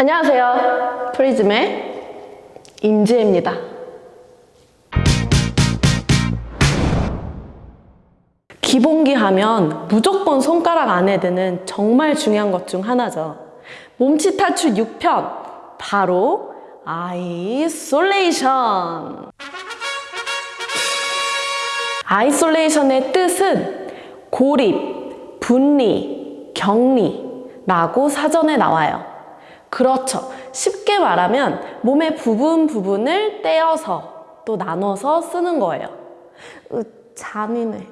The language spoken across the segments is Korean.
안녕하세요. 프리즘의 임지혜입니다. 기본기 하면 무조건 손가락 안에 드는 정말 중요한 것 중 하나죠. 몸치 탈출 6편, 바로 isolation. isolation의 뜻은 고립, 분리, 격리라고 사전에 나와요. 그렇죠. 쉽게 말하면 몸의 부분 부분을 떼어서 또 나눠서 쓰는 거예요. 으, 잔인해.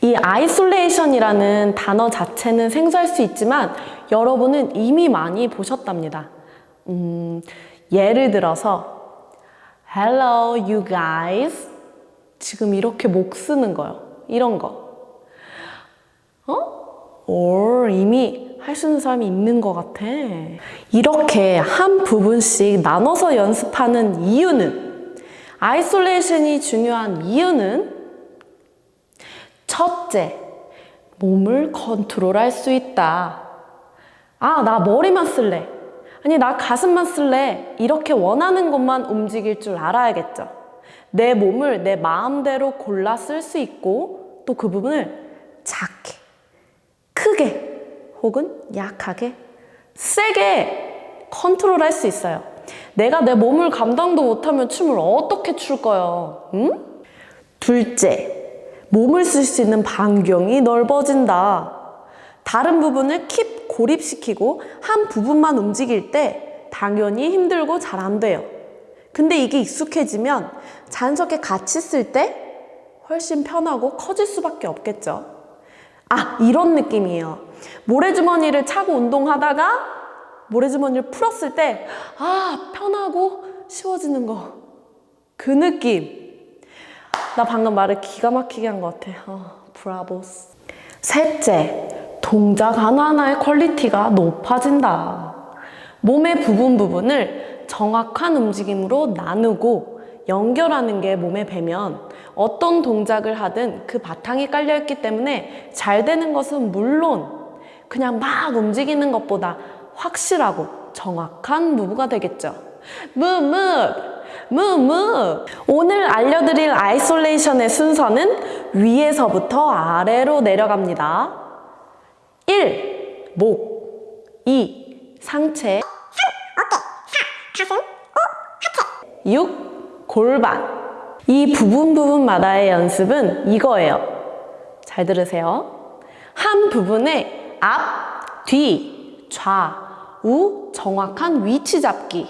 이 isolation이라는 단어 자체는 생소할 수 있지만 여러분은 이미 많이 보셨답니다. 음, 예를 들어서 Hello you guys 지금 이렇게 목 쓰는 거요. 이런 거. 어? 오, 이미 할 수 있는 사람이 있는 것 같아. 이렇게 한 부분씩 나눠서 연습하는 이유는 isolation이 중요한 이유는 첫째, 몸을 컨트롤할 수 있다. 아, 나 머리만 쓸래. 아니, 나 가슴만 쓸래. 이렇게 원하는 것만 움직일 줄 알아야겠죠. 내 몸을 내 마음대로 골라 쓸 수 있고 또 그 부분을 작게, 크게, 혹은 약하게, 세게 컨트롤 할 수 있어요. 내가 내 몸을 감당도 못하면 춤을 어떻게 출 거예요? 응? 둘째, 몸을 쓸 수 있는 반경이 넓어진다. 다른 부분을 킵 고립시키고 한 부분만 움직일 때 당연히 힘들고 잘 안 돼요. 근데 이게 익숙해지면 자연스럽게 같이 쓸 때 훨씬 편하고 커질 수밖에 없겠죠. 아, 이런 느낌이에요. 모래주머니를 차고 운동하다가 모래주머니를 풀었을 때, 아, 편하고 쉬워지는 거. 그 느낌. 나 방금 말을 기가 막히게 한 것 같아. 어, 브라보스. 셋째, 동작 하나하나의 퀄리티가 높아진다. 몸의 부분 부분을 정확한 움직임으로 나누고 연결하는 게 몸에 배면 어떤 동작을 하든 그 바탕이 깔려있기 때문에 잘 되는 것은 물론 그냥 막 움직이는 것보다 확실하고 정확한 move가 되겠죠. move, move. 오늘 알려드릴 isolation의 순서는 위에서부터 아래로 내려갑니다. 1. 목 2. 상체 6. 골반 이 부분 부분마다의 연습은 이거예요. 잘 들으세요. 한 부분의 앞, 뒤, 좌, 우 정확한 위치 잡기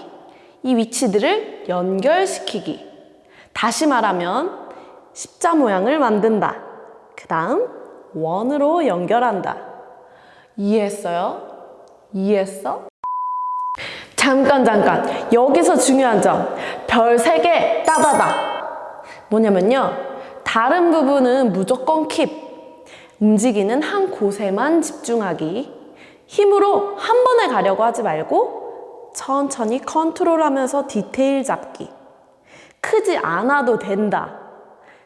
이 위치들을 연결시키기 다시 말하면 십자 모양을 만든다. 그 다음 원으로 연결한다. 이해했어요? 이해했어? 잠깐 잠깐 여기서 중요한 점별세개 따다다 뭐냐면요 다른 부분은 무조건 킵 움직이는 한 곳에만 집중하기 힘으로 한 번에 가려고 하지 말고 천천히 컨트롤하면서 디테일 잡기 크지 않아도 된다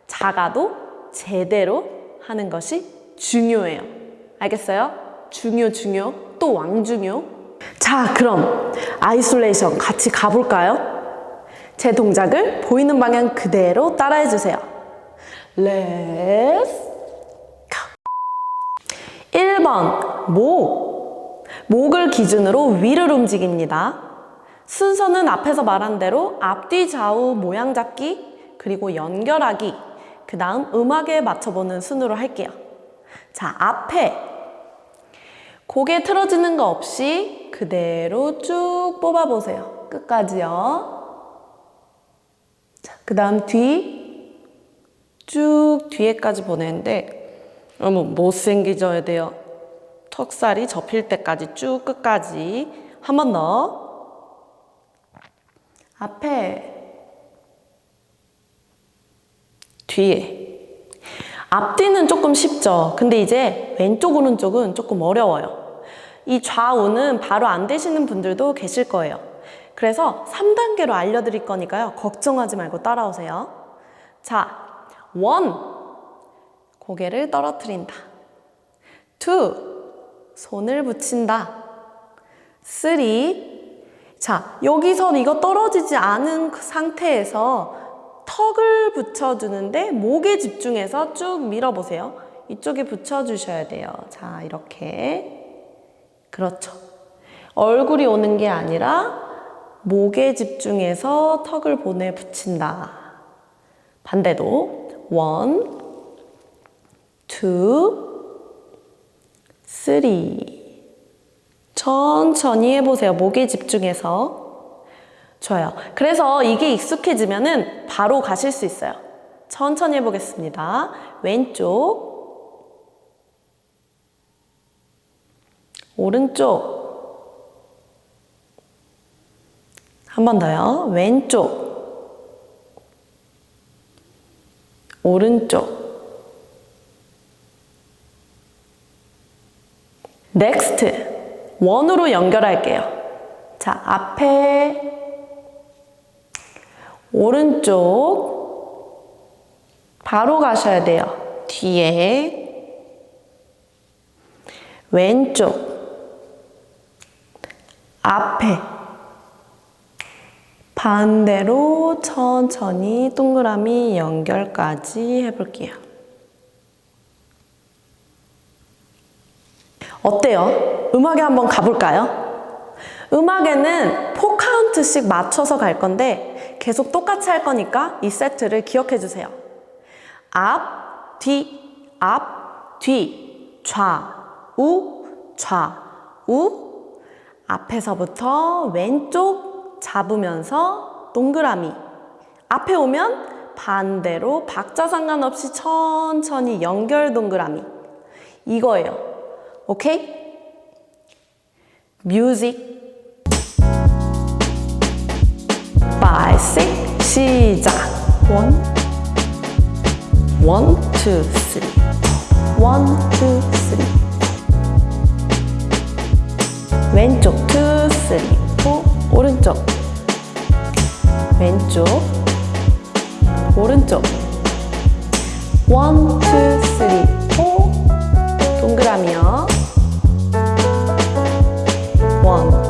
작아도 제대로 하는 것이 중요해요 알겠어요? 중요 중요 또 왕중요 자 그럼 isolation 같이 가볼까요? 제 동작을 보이는 방향 그대로 따라해 주세요. Let's go. 1번 목 목을 기준으로 위를 움직입니다. 순서는 앞에서 말한 대로 앞뒤 좌우 모양 잡기 그리고 연결하기 그 다음 음악에 맞춰보는 순으로 할게요. 자 앞에 고개 틀어지는 거 없이 그대로 쭉 뽑아보세요. 끝까지요. 그 다음 뒤, 쭉 뒤에까지 보내는데 너무 못생기져야 돼요. 턱살이 접힐 때까지 쭉 끝까지 한 번 더. 앞에, 뒤에. 앞뒤는 조금 쉽죠. 근데 이제 왼쪽 오른쪽은 조금 어려워요. 이 좌우는 바로 안 되시는 분들도 계실 거예요. 그래서 3단계로 알려드릴 거니까요. 걱정하지 말고 따라오세요. 자, one, 고개를 떨어뜨린다. two, 손을 붙인다. three, 자, 여기서 이거 떨어지지 않은 그 상태에서 턱을 붙여주는데 목에 집중해서 쭉 밀어보세요. 이쪽에 붙여주셔야 돼요. 자, 이렇게. 그렇죠. 얼굴이 오는 게 아니라 목에 집중해서 턱을 보내 붙인다. 반대도 one, two, three. 천천히 해보세요. 목에 집중해서. 좋아요. 그래서 이게 익숙해지면은 바로 가실 수 있어요. 천천히 해보겠습니다. 왼쪽, 오른쪽, 한 번 더요. 왼쪽, 오른쪽. 넥스트. 원으로 연결할게요. 자, 앞에 오른쪽 바로 가셔야 돼요. 뒤에 왼쪽 앞에 반대로 천천히 동그라미 연결까지 해볼게요. 어때요? 음악에 한번 가볼까요? 음악에는 4카운트씩 맞춰서 갈 건데 계속 똑같이 할 거니까 이 세트를 기억해 주세요. 앞, 뒤, 앞, 뒤, 좌, 우, 좌, 우. 앞에서부터 왼쪽 잡으면서 동그라미. 앞에 오면 반대로 박자 상관없이 천천히 연결 동그라미. 이거예요. 오케이? 뮤직. 5, 6 시작. 원, 원, 투, 쓰리 원, 투, 쓰리 왼쪽 투, 쓰리, 포 오른쪽. 왼쪽. 오른쪽. 원, 투, 쓰리, 포 동그라미요 원,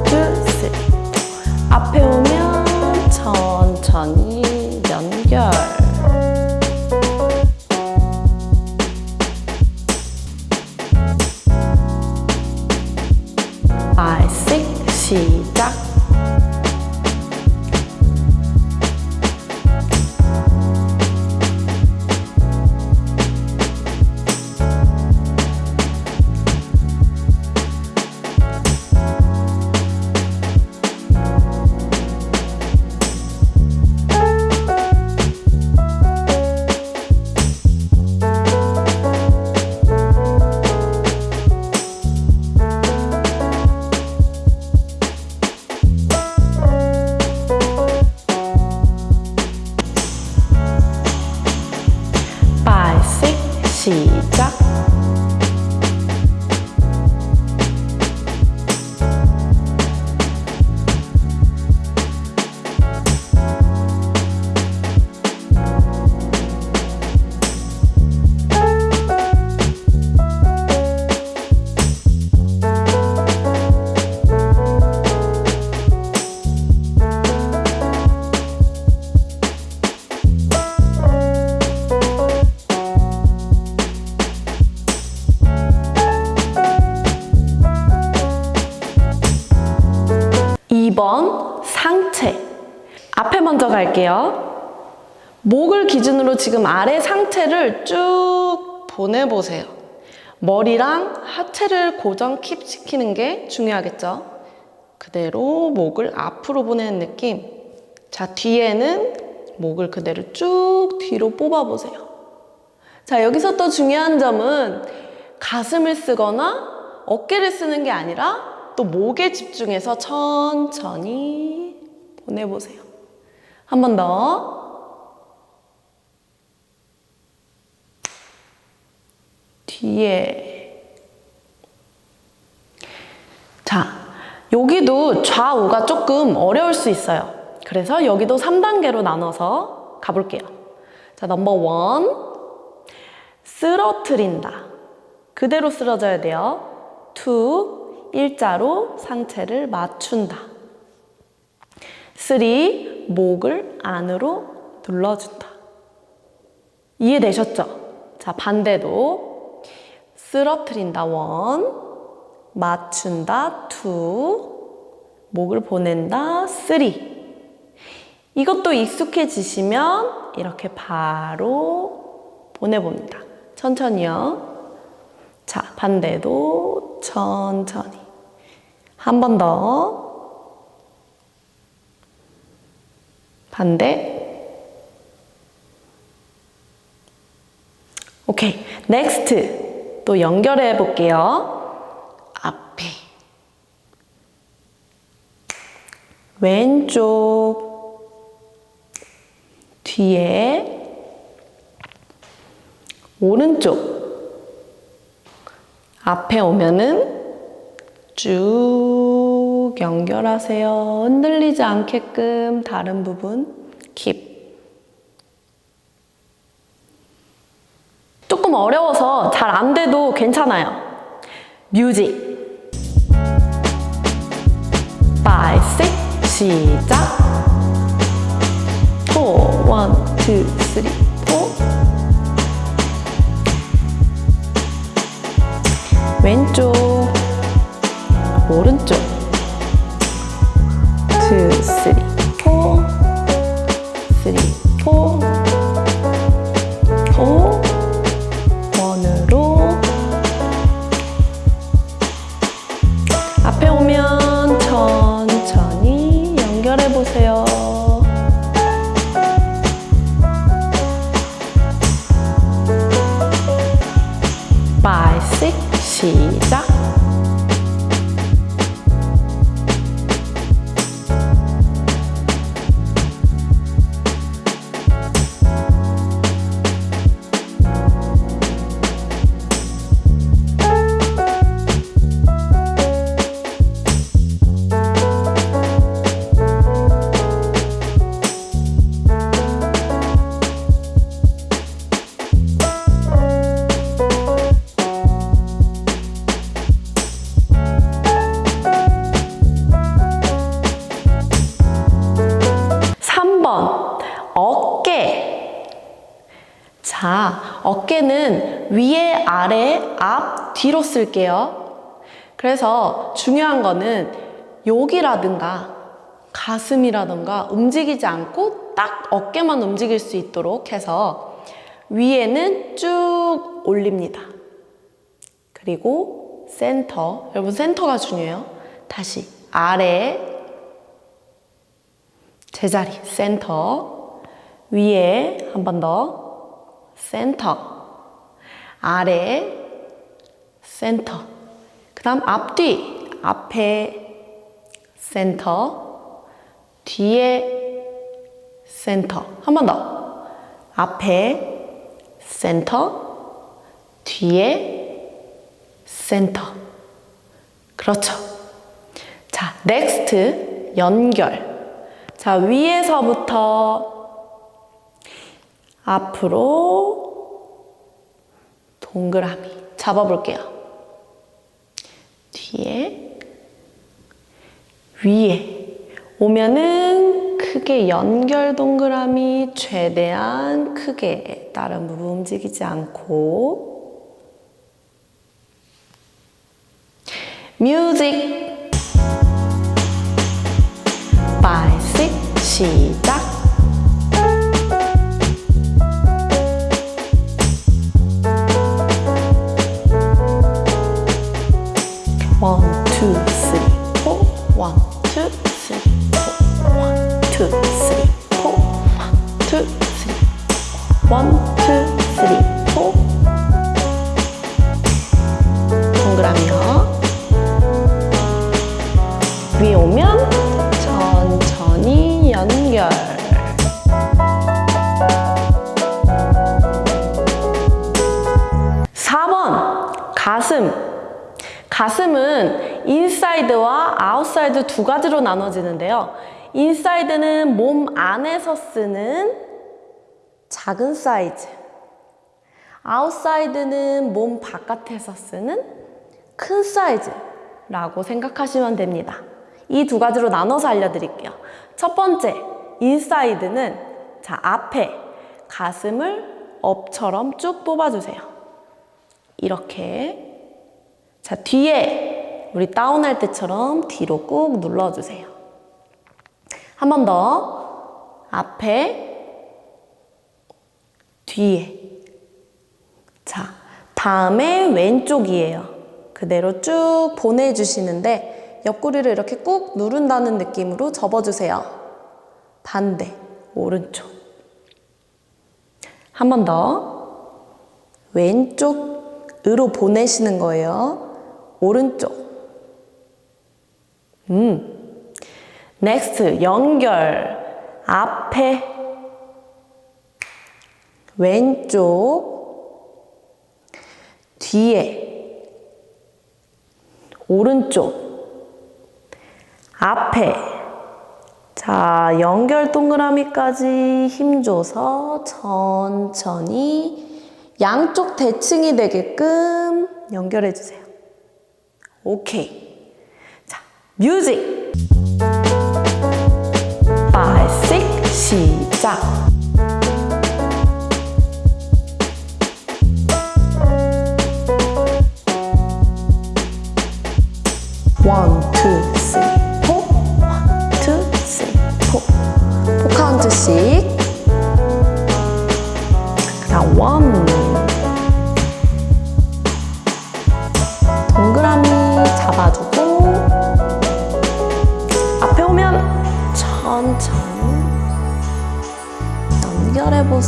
갈게요. 목을 기준으로 지금 아래 상체를 쭉 보내보세요. 머리랑 하체를 고정 킵 시키는 게 중요하겠죠? 그대로 목을 앞으로 보내는 느낌. 자, 뒤에는 목을 그대로 쭉 뒤로 뽑아보세요. 자, 여기서 또 중요한 점은 가슴을 쓰거나 어깨를 쓰는 게 아니라 또 목에 집중해서 천천히 보내보세요. 한 번 더. 뒤에. 자, 여기도 좌우가 조금 어려울 수 있어요. 그래서 여기도 3단계로 나눠서 가볼게요. 자, number one. 쓰러트린다. 그대로 쓰러져야 돼요. two, 일자로 상체를 맞춘다. Three, 목을 안으로 눌러준다. 이해되셨죠? 자, 반대도 쓰러트린다. One, 맞춘다. Two, 목을 보낸다. Three. 이것도 익숙해지시면 이렇게 바로 보내봅니다. 천천히요. 자, 반대도 천천히. 한 번 더. 반대. 오케이. 넥스트. 또 연결해 볼게요. 앞에. 왼쪽. 뒤에. 오른쪽. 앞에 오면은 쭉 연결하세요. 흔들리지 않게끔 다른 부분 킵. 조금 어려워서 잘 안 돼도 괜찮아요. 뮤직. 5, 6, 시작. 4, 1, 2, 3, 4. 왼쪽. 오른쪽 아래, 앞, 뒤로 쓸게요. 그래서 중요한 거는 여기라든가 가슴이라든가 움직이지 않고 딱 어깨만 움직일 수 있도록 해서 위에는 쭉 올립니다. 그리고 센터. 여러분 센터가 중요해요. 다시 아래 제자리 센터 위에 한 번 더 센터 아래 센터. 그 다음 앞뒤 앞에 센터 뒤에 센터. 한 번 더. 앞에 센터 뒤에 센터. 그렇죠. 자 next 연결. 자, 위에서부터 앞으로 동그라미. 잡아볼게요. 뒤에, 위에. 오면은 크게 연결 동그라미 최대한 크게 다른 부분 움직이지 않고. 뮤직. 5, 6, 시작. 원, 투, 쓰리, 포. 원, 투, 쓰리, 포. 원, 투, 쓰리, 포. 원, 투, 쓰리. 원, 투, 쓰리, Four. 동그라미요. 위에 오면 천천히 연결. 사번 가슴. 가슴은 인사이드와 아웃사이드 두 가지로 나눠지는데요. 인사이드는 몸 안에서 쓰는 작은 사이즈. 아웃사이드는 몸 바깥에서 쓰는 큰 사이즈라고 생각하시면 됩니다. 이 두 가지로 나눠서 알려드릴게요. 첫 번째, 인사이드는 자, 앞에 가슴을 up처럼 쭉 뽑아주세요. 이렇게. 자, 뒤에 우리 down할 때처럼 뒤로 꾹 눌러주세요. 한 번 더. 앞에, 뒤에. 자, 다음에 왼쪽이에요. 그대로 쭉 보내주시는데 옆구리를 이렇게 꾹 누른다는 느낌으로 접어주세요. 반대, 오른쪽. 한 번 더. 왼쪽으로 보내시는 거예요. 오른쪽. 음. Next, 연결. 앞에, 왼쪽, 뒤에, 오른쪽, 앞에. 자, 연결 동그라미까지 힘줘서 천천히 양쪽 대칭이 되게끔 연결해 주세요. 오케이. 자, 뮤직. 5, 6, 시작.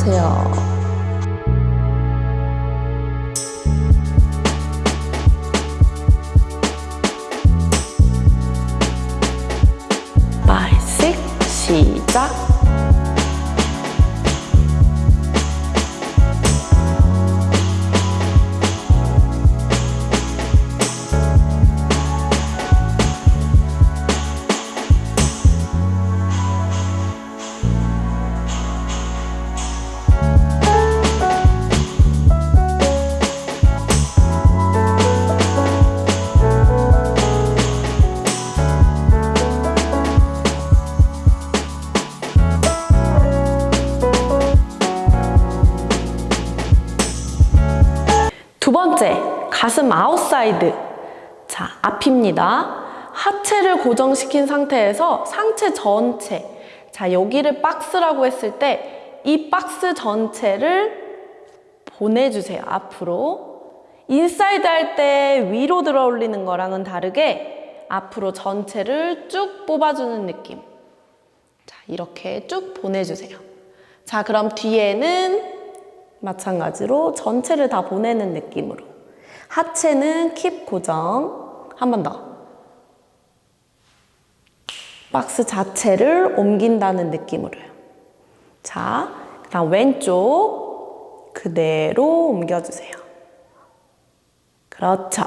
연결해 보세요. 사이드. 자, 앞입니다. 하체를 고정시킨 상태에서 상체 전체. 자, 여기를 박스라고 했을 때 이 박스 전체를 보내주세요. 앞으로. 인사이드 할 때 위로 들어 올리는 거랑은 다르게 앞으로 전체를 쭉 뽑아주는 느낌. 자, 이렇게 쭉 보내주세요. 자, 그럼 뒤에는 마찬가지로 전체를 다 보내는 느낌으로. 하체는 킵 고정. 한 번 더. 박스 자체를 옮긴다는 느낌으로요. 자, 그 다음 왼쪽 그대로 옮겨주세요. 그렇죠.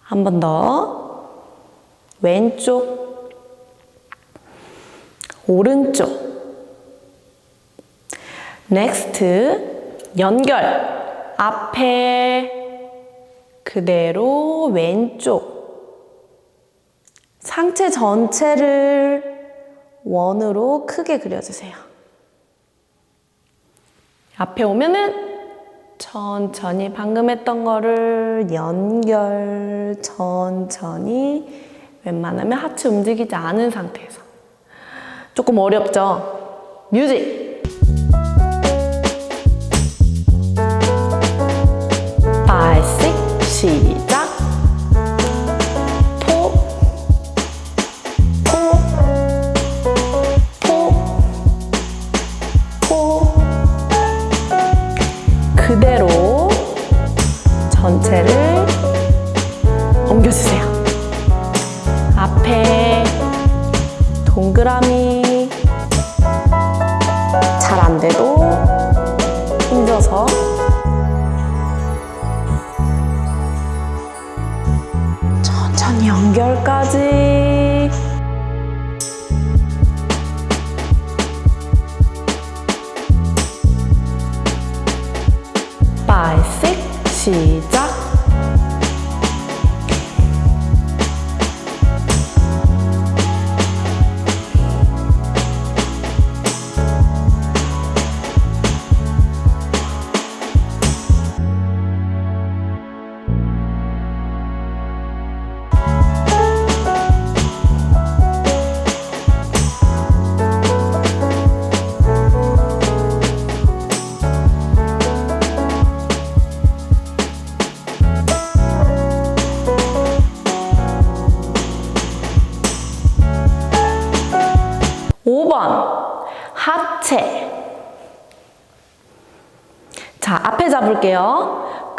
한 번 더. 왼쪽, 오른쪽. Next 연결 앞에 그대로 왼쪽 상체 전체를 원으로 크게 그려주세요. 앞에 오면은 천천히 방금 했던 거를 연결 천천히 웬만하면 하체 움직이지 않은 상태에서 조금 어렵죠? 뮤직!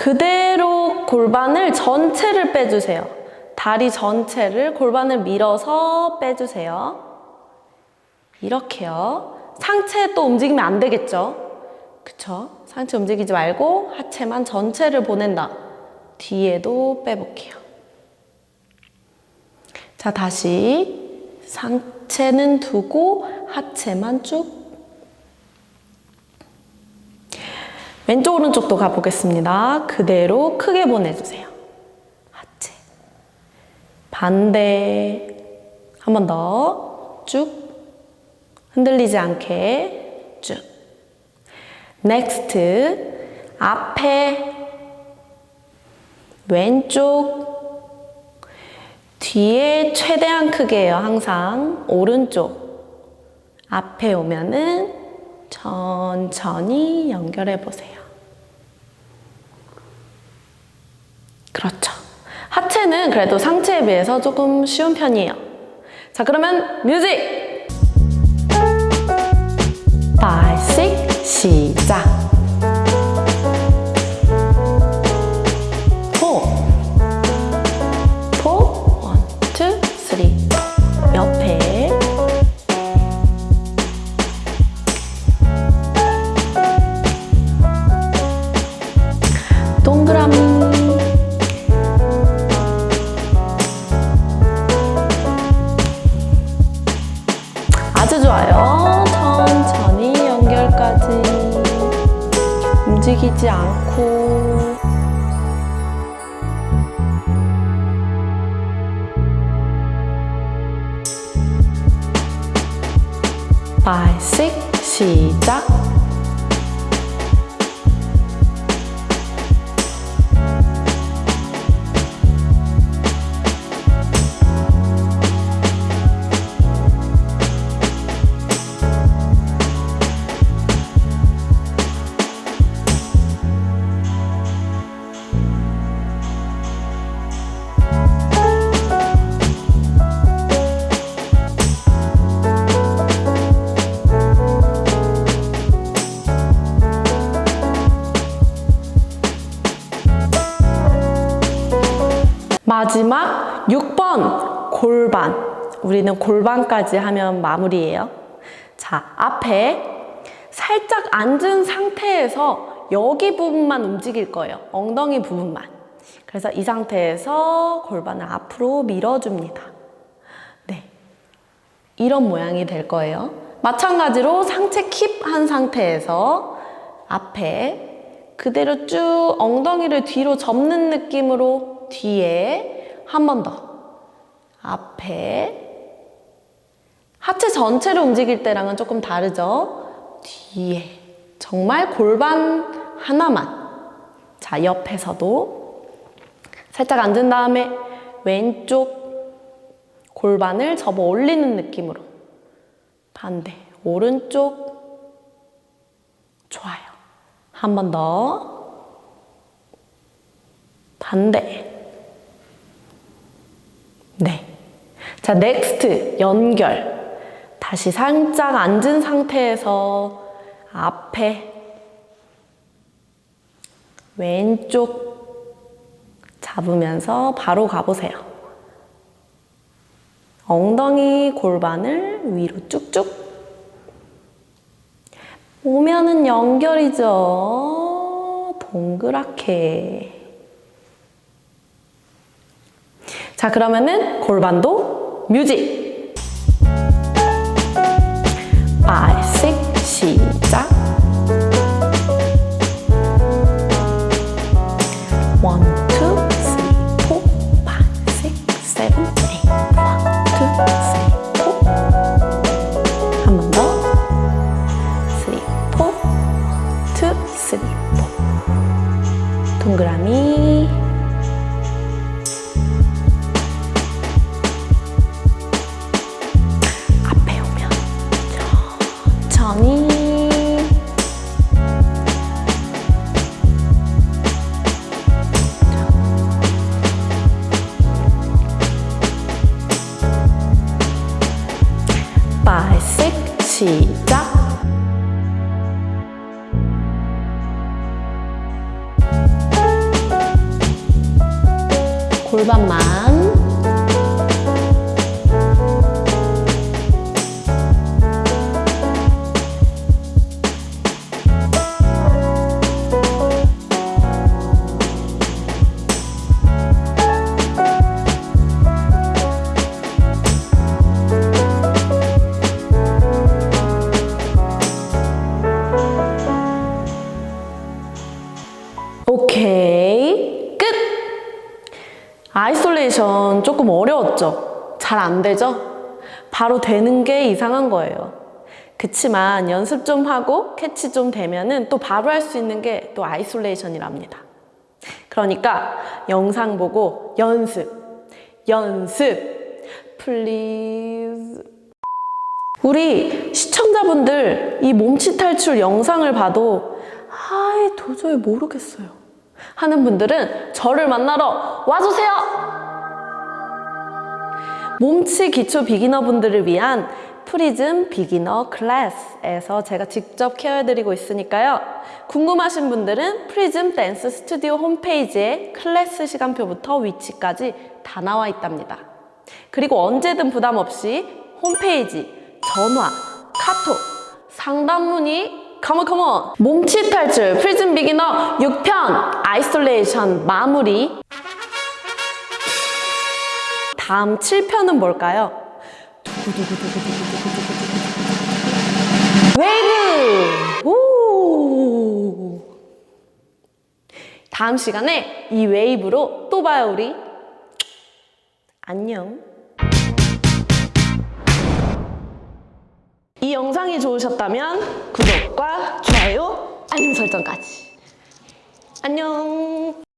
그대로 골반을 전체를 빼주세요. 다리 전체를 골반을 밀어서 빼주세요. 이렇게요. 상체 또 움직이면 안 되겠죠? 그쵸? 상체 움직이지 말고 하체만 전체를 보낸다. 뒤에도 빼볼게요. 자 다시. 상체는 두고 하체만 쭉 왼쪽 오른쪽도 가보겠습니다. 그대로 크게 보내주세요. 하체. 반대. 한 번 더. 쭉. 흔들리지 않게 쭉. Next. 앞에. 왼쪽. 뒤에 최대한 크게요. 항상. 오른쪽. 앞에 오면은 천천히 연결해 보세요. 그렇죠. 하체는 그래도 상체에 비해서 조금 쉬운 편이에요. 자, 그러면 뮤직! 5, 6, 시작! 시 6번 골반. 우리는 골반까지 하면 마무리예요. 자, 앞에 살짝 앉은 상태에서 여기 부분만 움직일 거예요. 엉덩이 부분만. 그래서 이 상태에서 골반을 앞으로 밀어줍니다. 네. 이런 모양이 될 거예요. 마찬가지로 상체 킵한 상태에서 앞에 그대로 쭉 엉덩이를 뒤로 접는 느낌으로 뒤에 한 번 더. 앞에 하체 전체를 움직일 때랑은 조금 다르죠? 뒤에. 정말 골반 하나만. 자 옆에서도 살짝 앉은 다음에 왼쪽 골반을 접어 올리는 느낌으로. 반대. 오른쪽. 좋아요. 한 번 더. 반대 네. 자, next 연결. 다시 살짝 앉은 상태에서 앞에 왼쪽 잡으면서 바로 가보세요. 엉덩이 골반을 위로 쭉쭉. 오면은 연결이죠. 동그랗게. 자, 그러면은 골반도 뮤직! 5, 6, 시작! 1, 2, 3, 4, 5, 6, 7, 8 1, 2, 3, 4한번 더. 3, 4 2, 3, 4 동그라미 Isolation 조금 어려웠죠? 잘 안 되죠? 바로 되는 게 이상한 거예요. 그치만 연습 좀 하고 캐치 좀 되면은 또 바로 할 수 있는 게 또 isolation이랍니다. 그러니까 영상 보고 연습, 연습, please. 우리 시청자분들 이 몸치 탈출 영상을 봐도 아이 도저히 모르겠어요 하는 분들은 저를 만나러 와주세요! 몸치 기초 beginner 분들을 위한 프리즘 beginner class에서 제가 직접 케어해드리고 있으니까요. 궁금하신 분들은 프리즘 댄스 스튜디오 홈페이지에 클래스 시간표부터 위치까지 다 나와 있답니다. 그리고 언제든 부담 없이 홈페이지, 전화, 카톡, 상담 문의 come on come on 몸치 탈출 프리즘 beginner 6편 isolation 마무리 다음 7편은 뭘까요? 웨이브! 오! 다음 시간에 이 웨이브로 또 봐요 우리 안녕 이 영상이 좋으셨다면 구독과 좋아요, 알림 설정까지. 안녕.